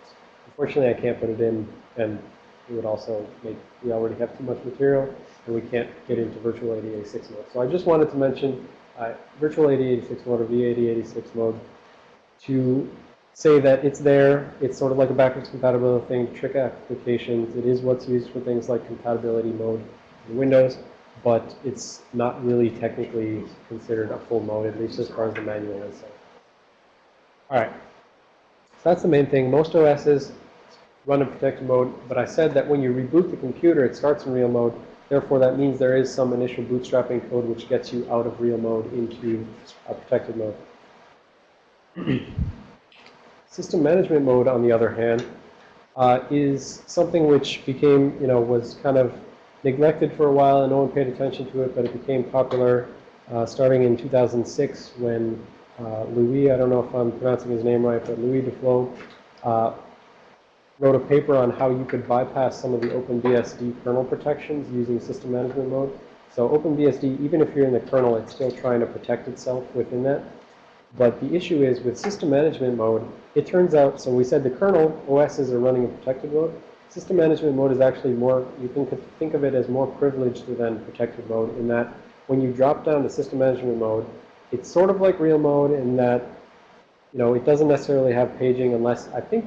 unfortunately, I can't put it in, and it would also make we already have too much material, and we can't get into virtual 8086 mode. So I just wanted to mention uh, virtual 8086 mode or V8086 mode to say that it's there. It's sort of like a backwards compatibility thing trick applications. It is what's used for things like compatibility mode in Windows but it's not really technically considered a full mode, at least as far as the manual is. All right. So that's the main thing. Most OSs run in protected mode, but I said that when you reboot the computer, it starts in real mode. Therefore, that means there is some initial bootstrapping code which gets you out of real mode into a protected mode. System management mode, on the other hand, uh, is something which became, you know, was kind of neglected for a while and no one paid attention to it, but it became popular uh, starting in 2006 when uh, Louis, I don't know if I'm pronouncing his name right, but Louis Duflot, uh, wrote a paper on how you could bypass some of the OpenBSD kernel protections using system management mode. So OpenBSD, even if you're in the kernel, it's still trying to protect itself within that. But the issue is with system management mode, it turns out, so we said the kernel OSs are running in protected mode. System management mode is actually more, you can think of it as more privileged than protected mode in that when you drop down to system management mode, it's sort of like real mode in that, you know, it doesn't necessarily have paging unless, I think,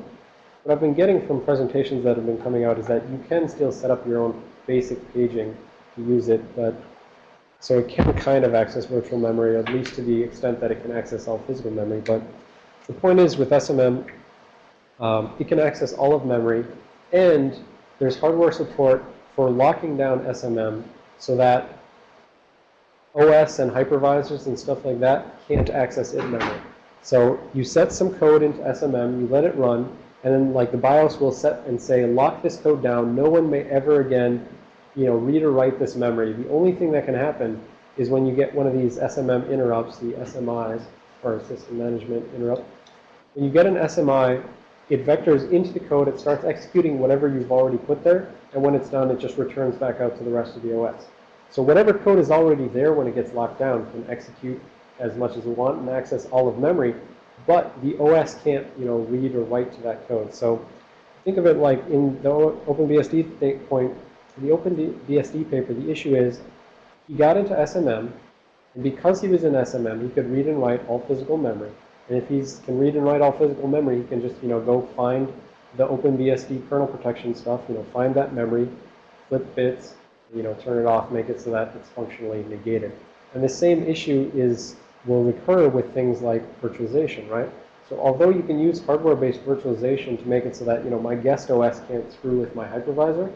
what I've been getting from presentations that have been coming out is that you can still set up your own basic paging to use it, but so it can kind of access virtual memory, at least to the extent that it can access all physical memory. But the point is with SMM, um, it can access all of memory, and there's hardware support for locking down SMM so that OS and hypervisors and stuff like that can't access it memory. So you set some code into SMM, you let it run, and then like the BIOS will set and say, lock this code down. No one may ever again, you know, read or write this memory. The only thing that can happen is when you get one of these SMM interrupts, the SMIs, or system management interrupt. When you get an SMI, it vectors into the code, it starts executing whatever you've already put there, and when it's done, it just returns back out to the rest of the OS. So whatever code is already there when it gets locked down can execute as much as we want and access all of memory, but the OS can't, you know, read or write to that code. So think of it like in the OpenBSD point, the OpenBSD paper, the issue is he got into SMM, and because he was in SMM, he could read and write all physical memory. And if he can read and write all physical memory, he can just, you know, go find the OpenBSD kernel protection stuff, you know, find that memory, flip bits, you know, turn it off, make it so that it's functionally negated. And the same issue is will recur with things like virtualization, right? So although you can use hardware-based virtualization to make it so that, you know, my guest OS can't screw with my hypervisor,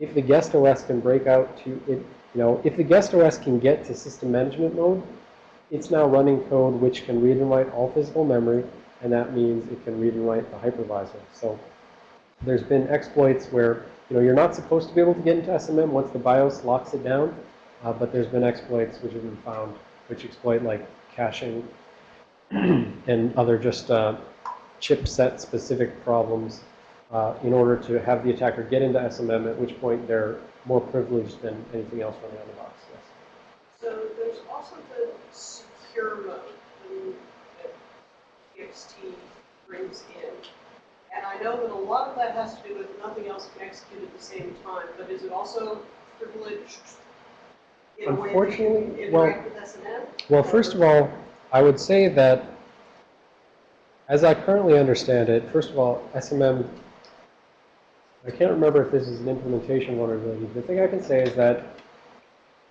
if the guest OS can break out to it, you know, if the guest OS can get to system management mode, it's now running code which can read and write all physical memory, and that means it can read and write the hypervisor. So there's been exploits where you know, you're not supposed to be able to get into SMM once the BIOS locks it down, uh, but there's been exploits which have been found which exploit like caching and other just uh, chipset specific problems uh, in order to have the attacker get into SMM, at which point they're more privileged than anything else running on the box. Yes. So there's also the secure mode that TXT brings in. And I know that a lot of that has to do with nothing else can execute at the same time, but is it also privileged in a way that you Unfortunately, well-? Well, first of all, I would say that, as I currently understand it, first of all, SMM, I can't remember if this is an implementation vulnerability. The thing I can say is that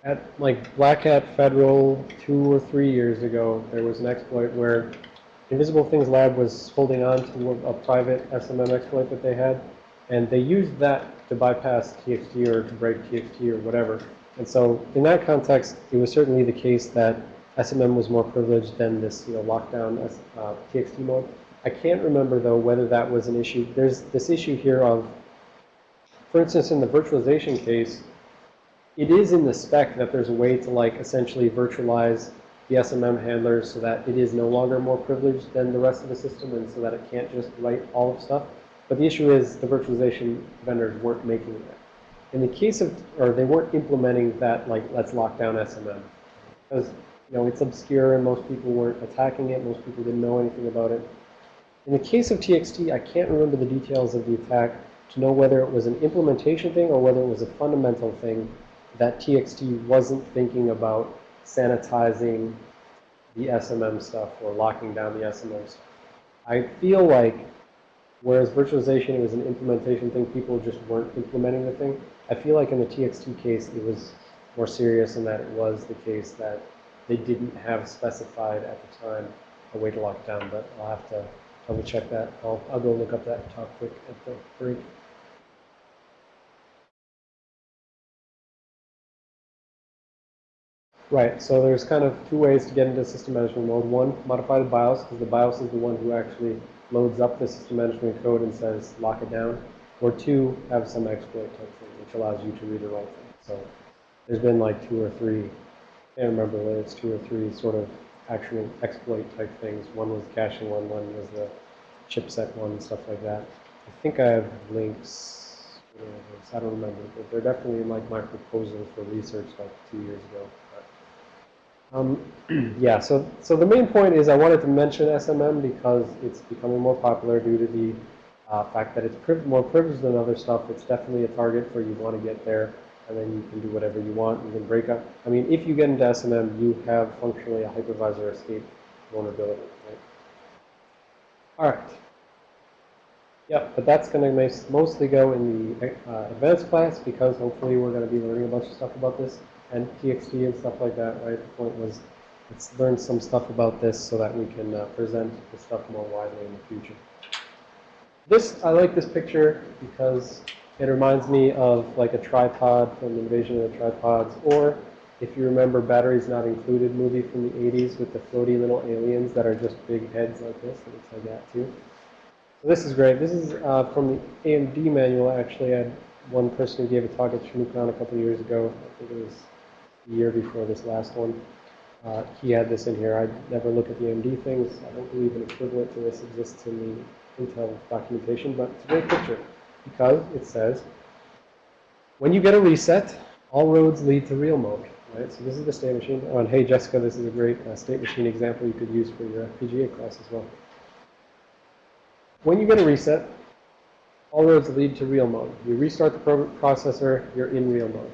at like Black Hat Federal two or three years ago, there was an exploit where Invisible Things Lab was holding on to a, a private SMM exploit that they had, and they used that to bypass TXT or to break TXT or whatever. And so in that context, it was certainly the case that SMM was more privileged than this, you know, lockdown uh, TXT mode. I can't remember though whether that was an issue. There's this issue here of, for instance, in the virtualization case, it is in the spec that there's a way to like essentially virtualize the SMM handlers so that it is no longer more privileged than the rest of the system and so that it can't just write all of stuff. But the issue is the virtualization vendors weren't making that. In the case of, or they weren't implementing that, like, let's lock down SMM. Because, you know, it's obscure and most people weren't attacking it. Most people didn't know anything about it. In the case of TXT, I can't remember the details of the attack to know whether it was an implementation thing or whether it was a fundamental thing that TXT wasn't thinking about sanitizing the SMM stuff or locking down the SMM stuff. I feel like, whereas virtualization was an implementation thing, people just weren't implementing the thing. I feel like in the TXT case, it was more serious in that it was the case that they didn't have specified at the time a way to lock down, but I'll have to double check that. I'll, I'll go look up that talk quick at the break. Right, so there's kind of two ways to get into system management mode. One, modify the BIOS, because the BIOS is the one who actually loads up the system management code and says lock it down. Or two, have some exploit type thing, which allows you to read or write things. So there's been like two or three, I can't remember whether it's two or three sort of actual exploit type things. One was caching one, one was the chipset one, stuff like that. I think I have links. I don't remember, but they're definitely in like my proposal for research like two years ago. Um, yeah, so so the main point is I wanted to mention SMM because it's becoming more popular due to the uh, fact that it's more privileged than other stuff. It's definitely a target for you want to get there, and then you can do whatever you want. You can break up. I mean, if you get into SMM, you have functionally a hypervisor escape vulnerability. Right? All right. Yeah, but that's going to mostly go in the uh, advanced class because hopefully we're going to be learning a bunch of stuff about this and TXT and stuff like that, right? The point was let's learn some stuff about this so that we can uh, present the stuff more widely in the future. This, I like this picture because it reminds me of like a tripod from Invasion of the Tripods, or if you remember Batteries Not Included movie from the 80s with the floaty little aliens that are just big heads like this. It looks like that too. So this is great. This is uh, from the AMD manual, actually. I had one person who gave a talk at ShmooCon a couple years ago. I think it was the year before this last one. Uh, he had this in here. I never look at the AMD things. I don't believe an equivalent to this exists in the Intel documentation, but it's a great picture because it says, when you get a reset, all roads lead to real mode. Right? So this is the state machine. Oh, and hey, Jessica, this is a great uh, state machine example you could use for your FPGA class as well. When you get a reset, all roads lead to real mode. You restart the processor, you're in real mode.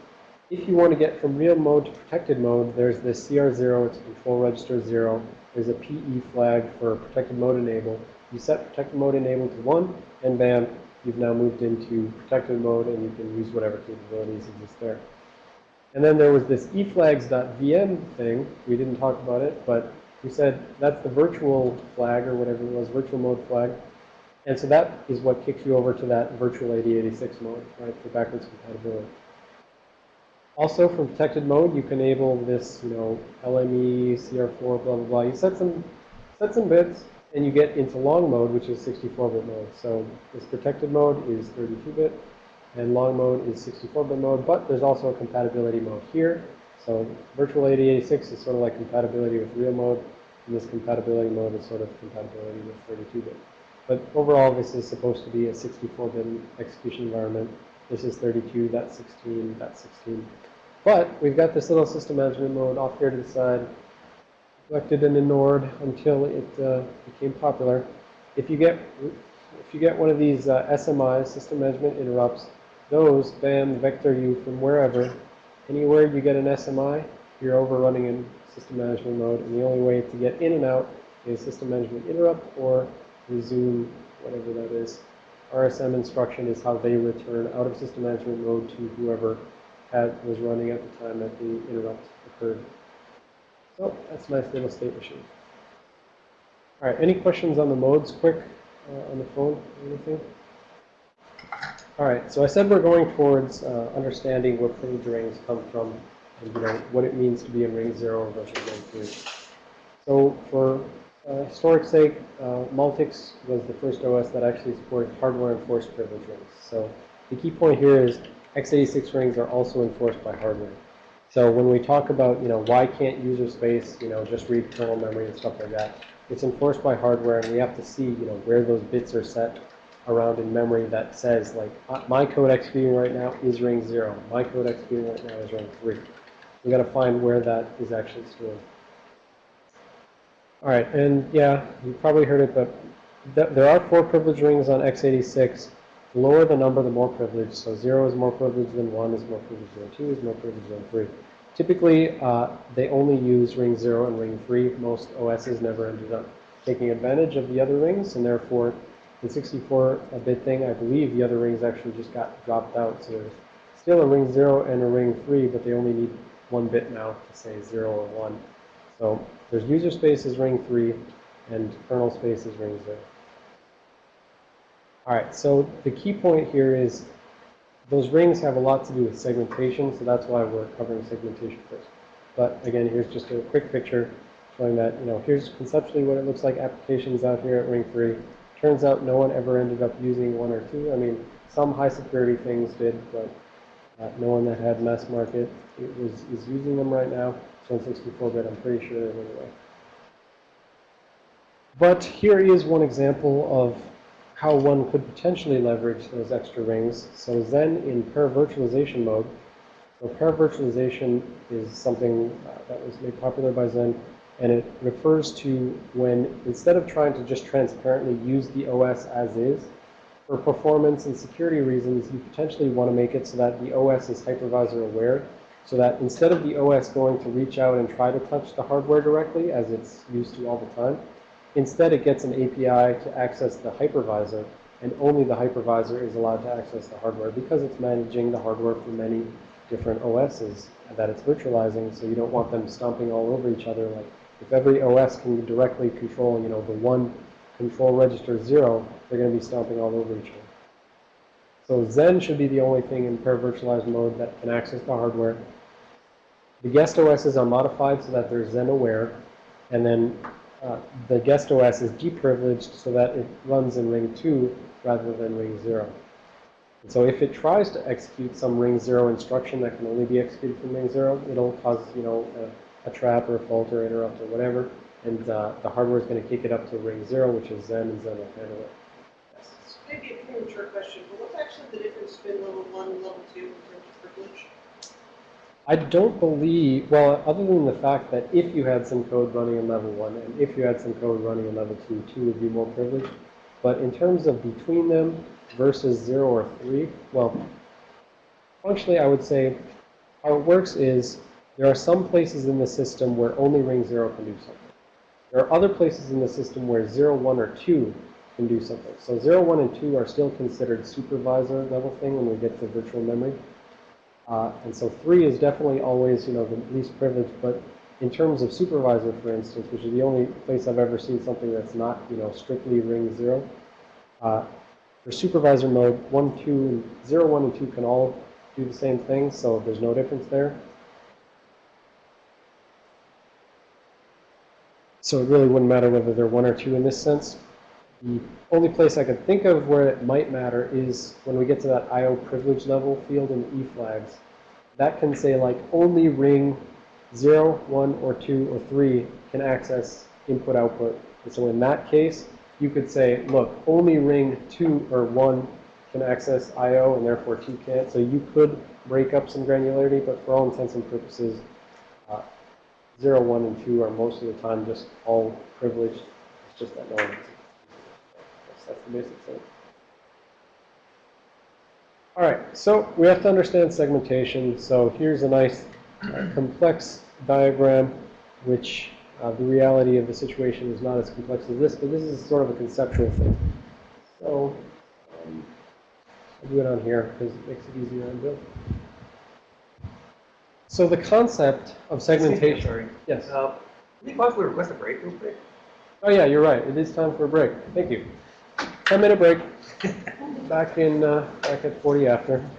If you want to get from real mode to protected mode, there's this CR0, it's control register 0. There's a PE flag for protected mode enable. You set protected mode enable to 1, and bam, you've now moved into protected mode, and you can use whatever capabilities exist there. And then there was this eflags.vm thing. We didn't talk about it, but we said that's the virtual flag, or whatever it was, virtual mode flag. And so that is what kicks you over to that virtual 8086 mode, right, for backwards compatibility. Also, from protected mode, you can enable this, you know, LME, CR4, blah, blah, blah. You set some, set some bits, and you get into long mode, which is 64-bit mode. So this protected mode is 32-bit, and long mode is 64-bit mode, but there's also a compatibility mode here. So virtual 8086 is sort of like compatibility with real mode, and this compatibility mode is sort of compatibility with 32-bit. But overall, this is supposed to be a 64-bit execution environment. This is 32, that's 16, that's 16. But we've got this little system management mode off here to the side, collected and ignored until it uh, became popular. If you get if you get one of these uh, SMIs, system management interrupts, those bam vector you from wherever. Anywhere you get an SMI, you're overrunning in system management mode, and the only way to get in and out is system management interrupt or resume, whatever that is. RSM instruction is how they return out of system management mode to whoever had, was running at the time that the interrupt occurred. So that's a nice little state machine. All right, any questions on the modes quick uh, on the phone? or Anything? All right, so I said we're going towards uh, understanding where privilege rings come from and you know what it means to be in ring 0 versus ring 3. So for uh, historic sake, uh, Multics was the first OS that actually supported hardware-enforced privilege rings. So the key point here is x86 rings are also enforced by hardware. So when we talk about, you know, why can't user space, you know, just read kernel memory and stuff like that, it's enforced by hardware, and we have to see, you know, where those bits are set around in memory that says, like, uh, my code executing right now is ring 0. My code executing right now is ring 3. we got to find where that is actually stored. All right, and yeah, you probably heard it, but th there are four privilege rings on x86. The lower the number, the more privileged. So 0 is more privileged than 1, is more privileged than 2, is more privileged than 3. Typically, uh, they only use ring 0 and ring 3. Most OSs never ended up taking advantage of the other rings, and therefore, the 64-bit thing, I believe the other rings actually just got dropped out. So there's still a ring 0 and a ring 3, but they only need one bit now to say 0 or 1. So there's user space is ring 3, and kernel space is ring 0. All right, so the key point here is those rings have a lot to do with segmentation, so that's why we're covering segmentation first. But again, here's just a quick picture showing that, you know, here's conceptually what it looks like applications out here at ring 3. Turns out no one ever ended up using 1 or 2. I mean, some high security things did, but uh, no one that had mass market was, is using them right now. So in 64-bit, I'm pretty sure anyway. But here is one example of how one could potentially leverage those extra rings. So Xen in paravirtualization mode. So paravirtualization is something uh, that was made popular by Xen, and it refers to when instead of trying to just transparently use the OS as is, for performance and security reasons, you potentially want to make it so that the OS is hypervisor aware, so that instead of the OS going to reach out and try to touch the hardware directly, as it's used to all the time, Instead, it gets an API to access the hypervisor, and only the hypervisor is allowed to access the hardware because it's managing the hardware for many different OSs that it's virtualizing, so you don't want them stomping all over each other. Like, if every OS can directly control, you know, the one control register zero, they're going to be stomping all over each other. So Xen should be the only thing in paravirtualized mode that can access the hardware. The guest OSs are modified so that they're Xen aware, and then uh, the guest OS is deprivileged so that it runs in ring 2 rather than ring 0. And so if it tries to execute some ring 0 instruction that can only be executed from ring 0, it'll cause, you know, a, a trap or a fault or interrupt or whatever, and uh, the hardware is going to kick it up to ring 0, which is Xen, and Xen will handle it. This a premature question, but what's actually the difference between level one and level two in terms of privilege? I don't believe, well, other than the fact that if you had some code running in level 1 and if you had some code running in level 2, 2 would be more privileged. But in terms of between them versus 0 or 3, well, functionally I would say how it works is there are some places in the system where only ring 0 can do something. There are other places in the system where 0, 1, or 2 can do something. So 0, 1, and 2 are still considered supervisor level thing when we get to virtual memory. Uh, and so three is definitely always, you know, the least privileged. But in terms of supervisor, for instance, which is the only place I've ever seen something that's not, you know, strictly ring zero, uh, for supervisor mode, one, two, zero, one, and two can all do the same thing. So there's no difference there. So it really wouldn't matter whether they're one or two in this sense. The only place I can think of where it might matter is when we get to that IO privilege level field in E flags. That can say like only ring 0, 1, or 2, or 3 can access input output. And so in that case, you could say, look, only ring 2 or 1 can access IO and therefore 2 can't. So you could break up some granularity, but for all intents and purposes, uh, 0, 1, and 2 are most of the time just all privileged. It's just that no one that's the basic thing. All right, so we have to understand segmentation. So here's a nice uh, complex diagram, which uh, the reality of the situation is not as complex as this, but this is sort of a conceptual thing. So um, I'll do it on here because it makes it easier on Bill. So the concept of segmentation. Sorry. Yes. Uh, Can you possibly request a break real quick? Oh yeah, you're right. It is time for a break. Thank you. 10 minute break. Back in, uh, back at 40 after.